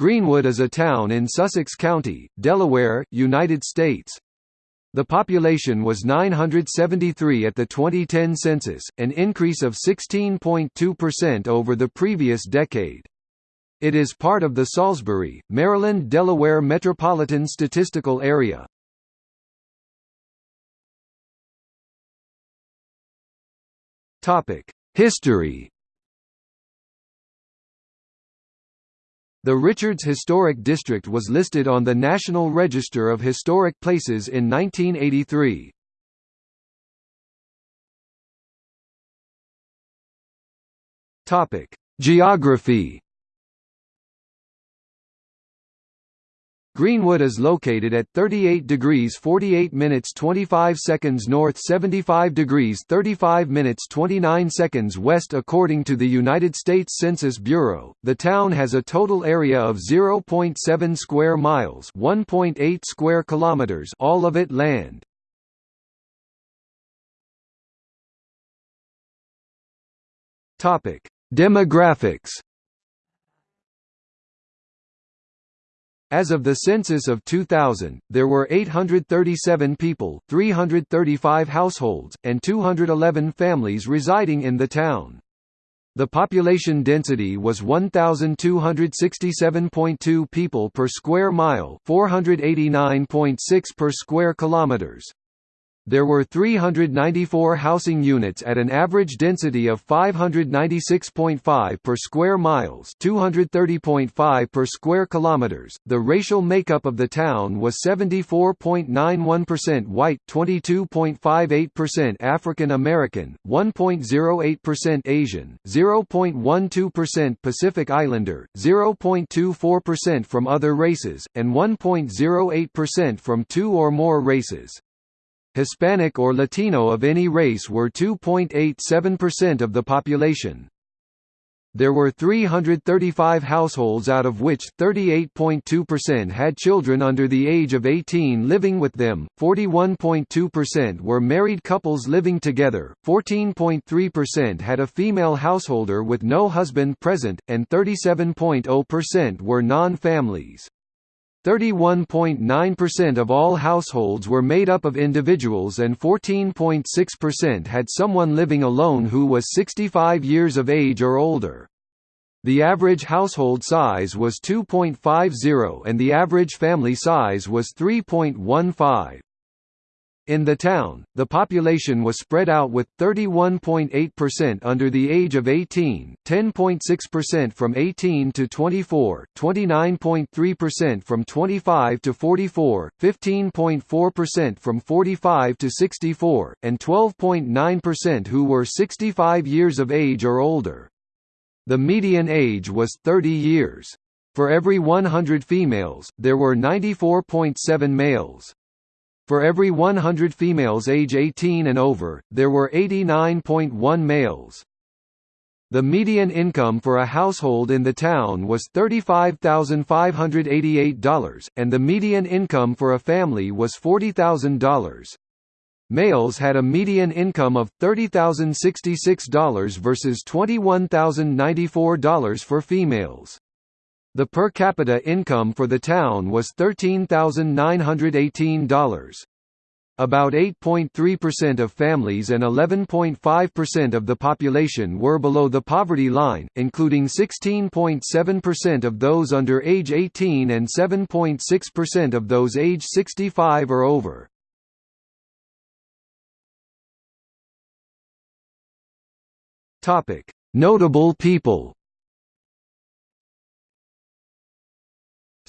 Greenwood is a town in Sussex County, Delaware, United States. The population was 973 at the 2010 census, an increase of 16.2% over the previous decade. It is part of the Salisbury, Maryland-Delaware Metropolitan Statistical Area. History The Richards Historic District was listed on the National Register of Historic Places in 1983. Topic: Geography Greenwood is located at 38 degrees 48 minutes 25 seconds north 75 degrees 35 minutes 29 seconds west according to the United States Census Bureau. The town has a total area of 0.7 square miles, 1.8 square kilometers, all of it land. Topic: Demographics As of the census of 2000, there were 837 people, 335 households, and 211 families residing in the town. The population density was 1267.2 people per square mile, 489.6 per square kilometers. There were 394 housing units at an average density of 596.5 per square miles, 230.5 per square kilometers. The racial makeup of the town was 74.91% white, 22.58% African American, 1.08% Asian, 0.12% Pacific Islander, 0.24% from other races, and 1.08% from two or more races. Hispanic or Latino of any race were 2.87% of the population. There were 335 households out of which 38.2% had children under the age of 18 living with them, 41.2% were married couples living together, 14.3% had a female householder with no husband present, and 37.0% were non-families. 31.9% of all households were made up of individuals and 14.6% had someone living alone who was 65 years of age or older. The average household size was 2.50 and the average family size was 3.15. In the town, the population was spread out with 31.8% under the age of 18, 10.6% from 18 to 24, 29.3% from 25 to 44, 15.4% from 45 to 64, and 12.9% who were 65 years of age or older. The median age was 30 years. For every 100 females, there were 94.7 males. For every 100 females age 18 and over, there were 89.1 males. The median income for a household in the town was $35,588, and the median income for a family was $40,000. Males had a median income of $30,066 versus $21,094 for females. The per capita income for the town was $13,918. About 8.3% of families and 11.5% of the population were below the poverty line, including 16.7% of those under age 18 and 7.6% of those age 65 or over. Notable people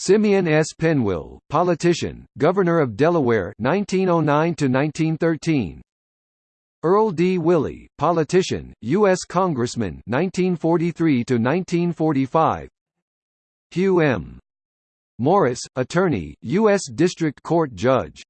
Simeon S. Pennewill, politician, Governor of Delaware 1909 to 1913. Earl D. Willey, politician, U.S. Congressman 1943 to 1945. Hugh M. Morris, attorney, U.S. District Court judge